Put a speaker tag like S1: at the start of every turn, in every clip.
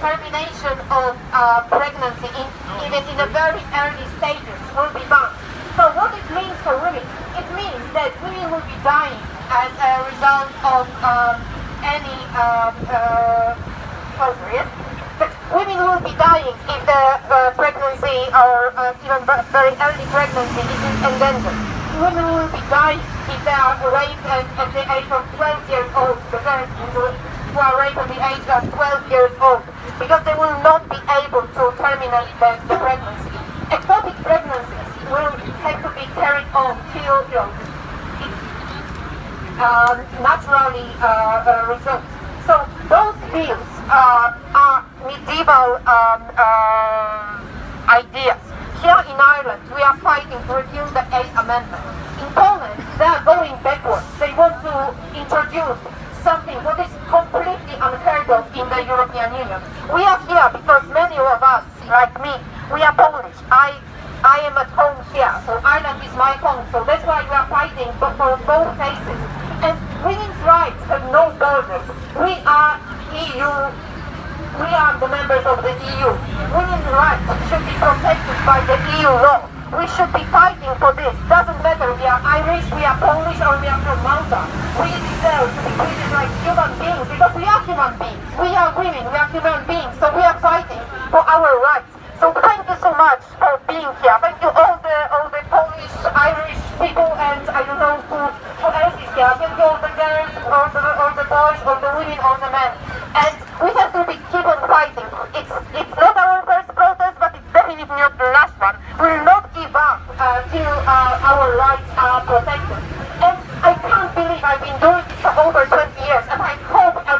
S1: termination of uh, pregnancy, in, even in the very early stages, will be banned. So what it means for women? It means that women will be dying as a result of um, any um, uh. But women will be dying if the uh, pregnancy or uh, even very early pregnancy is endangered. Women will be dying if they are raped at, the age of 12 years old, the girls who are raped at the age of 12 years old, because they will not be able to terminate the, the pregnancy. Ectopic pregnancies will have to be carried on till you know, um, naturally uh, uh, results. So those bills uh, are medieval um, uh, ideas. Here in Ireland, we are fighting to repeal the Eighth Amendment. In Poland, they are going backwards. They want to introduce something that is completely unheard of in the European Union. We are here because many of us, like me, we are Polish. I I am at home here, so Ireland is my home, so that's why we are fighting for both cases. And women's rights have no borders. We are EU, we are the members of the EU. Women's rights should be protected by the EU law. We should be fighting for this. Doesn't matter we are Irish, we are Polish, or we are from Malta. We deserve to be like human beings because we are human beings. We are women, we are human beings, so we are fighting for our rights. So thank you so much for being here. Thank you all the all the Polish, Irish people, and I don't know who, who else is here. Thank you all the girls, all the all the boys, all the women, all the men. And we have to be keep on fighting. It's it's not our first protest, but it's definitely not the last one. We will not give up uh, till uh, our rights are protected. And I can't believe I've been doing this for over 20 years, and I hope uh,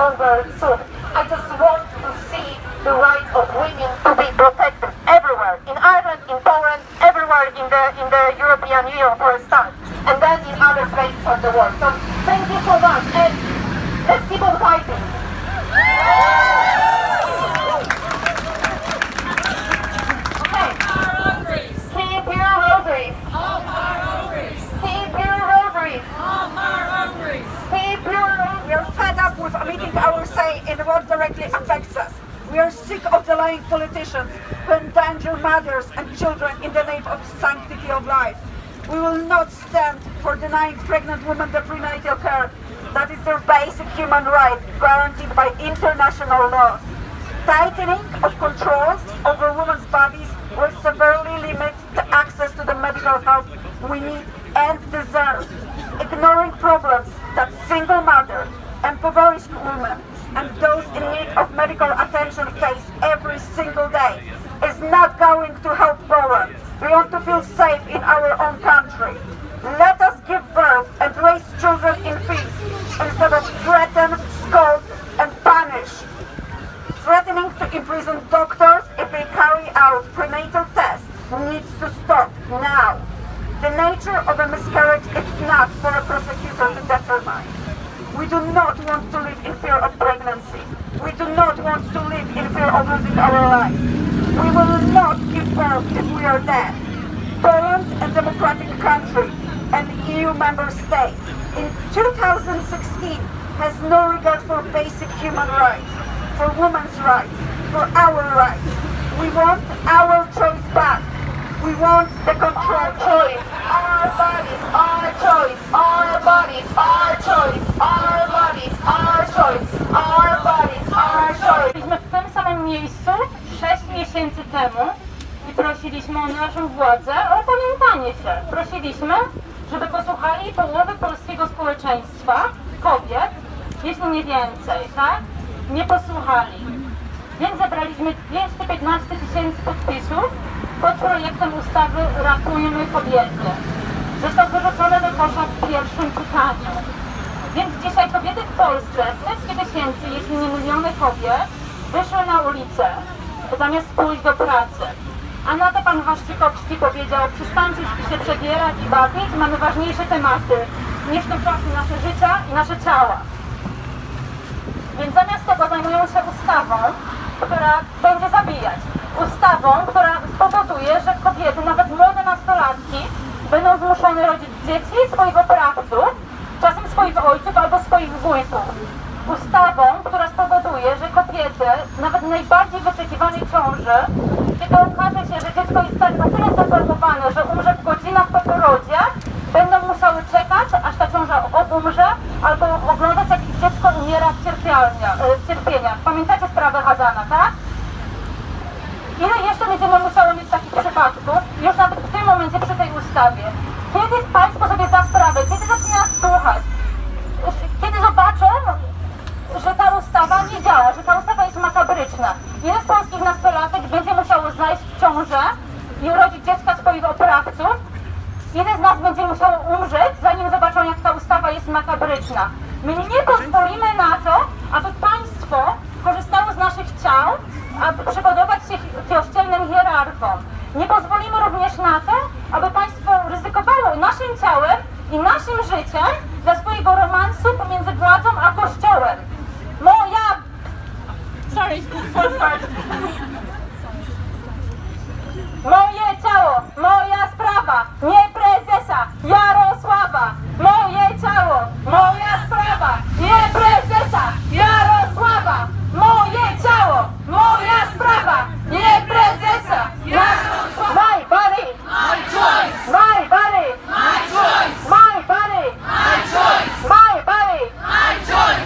S1: soon. I just want to see the rights of women to be protected everywhere, in Ireland, in Poland, everywhere in the in the European Union for a start, and then in other places of the world. So thank you so much, and let's keep on fighting. Okay. Keep your rosaries. Keep your rosaries. Keep your rosaries.
S2: We are fed up with omitting our in what directly affects us. We are sick of the lying politicians who endanger mothers and children in the name of sanctity of life. We will not stand for denying pregnant women the prenatal care that is their basic human right guaranteed by international laws. Tightening of controls over women's bodies will severely limit the access to the medical help we need and deserve. Ignoring problems that single mother, impoverished women, and those in need of medical attention face every single day is not going to help Poland. We want to feel safe in our own country. Let us give birth and raise children in peace instead of threaten, scold, and punish. Threatening to imprison doctors if they carry out prenatal tests needs to stop now. The nature of a miscarriage is not for a prosecutor to determine. We do not want to live in fear of pregnancy. We do not want to live in fear of losing our life. We will not give birth if we are dead. Poland, a democratic country, an EU member state, in 2016 has no regard for basic human rights, for women's rights, for our rights. We want our choice back. We want the control choice.
S3: Byliśmy w tym samym miejscu 6 miesięcy temu i prosiliśmy o naszą władzę o opamiętanie się. Prosiliśmy, żeby posłuchali połowy polskiego społeczeństwa, kobiet, jeśli nie więcej, tak? Nie posłuchali. Więc zebraliśmy 215 tysięcy podpisów pod projektem ustawy Ratujmy kobiety. Został wyrzucony do kosza w pierwszym czytaniu. Więc dzisiaj kobiety w Polsce, setki tysięcy, jeśli nie miliony kobiet, wyszły na ulicę, zamiast pójść do pracy. A na to pan Waszczykowski powiedział, przestańcie się przebierać i bawić, mamy ważniejsze tematy niż tymczasem nasze życia i nasze ciała. Więc zamiast tego zajmują się ustawą, która będzie zabijać. Ustawą, która spowoduje, że kobiety, nawet młode nastolatki, będą zmuszone rodzić dzieci swoich oprawców, czasem swoich ojców albo swoich wujków. ustawą, która spowoduje, że kobiety, nawet najbardziej wyczekiwanej ciąży, kiedy okaże się, że dziecko jest tak na tyle zaformowane, że umrze w godzinach po porodzie, będą musiały czekać, aż ta ciąża umrze, albo oglądać, jak ich dziecko umiera e, w cierpieniach. Pamiętacie sprawę Hazana, tak? Ile jeszcze będziemy musiały mieć takich przypadków, już nawet Kiedy Państwo sobie da sprawę, kiedy zacznie słuchać? Kiedy zobaczą, że ta ustawa nie działa, że ta ustawa jest makabryczna. Ile z polskich nastolatek będzie musiało znaleźć w ciążę i urodzić dziecka swoich oprawców? Ile z nas będzie musiało umrzeć, zanim zobaczą, jak ta ustawa jest makabryczna? My nie pozwolimy na to, aby państwo korzystało z naszych ciał, aby przypodobać się kościelnym hierarchom. Nie pozwolimy również na to, aby państwo ryzykowało naszym ciałem i naszym życiem dla swojego romansu pomiędzy władzą a kościołem. Moja... Sorry,